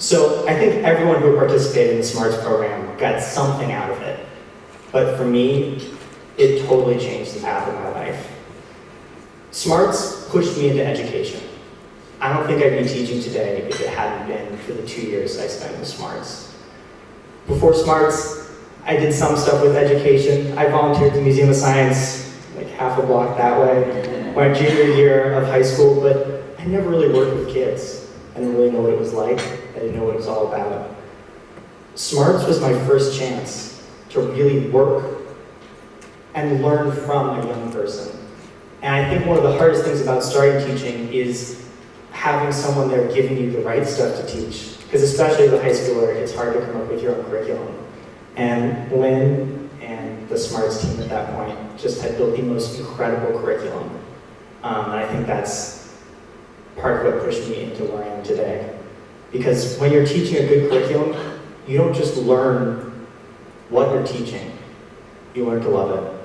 So I think everyone who participated in the SMARTS program got something out of it. But for me, it totally changed the path of my life. SMARTS pushed me into education. I don't think I'd be teaching today if it hadn't been for the two years I spent with SMARTS. Before SMARTS, I did some stuff with education. I volunteered at the Museum of Science, like half a block that way, my junior year of high school, but I never really worked with kids. I didn't really know what it was like. I didn't know what it was all about. SMARTS was my first chance to really work and learn from a young person. And I think one of the hardest things about starting teaching is having someone there giving you the right stuff to teach. Because especially as a high schooler, it's hard to come up with your own curriculum. And Lynn and the SMARTS team at that point just had built the most incredible curriculum. Um, and I think that's part of what pushed me into where I am today. Because when you're teaching a good curriculum, you don't just learn what you're teaching, you learn to love it.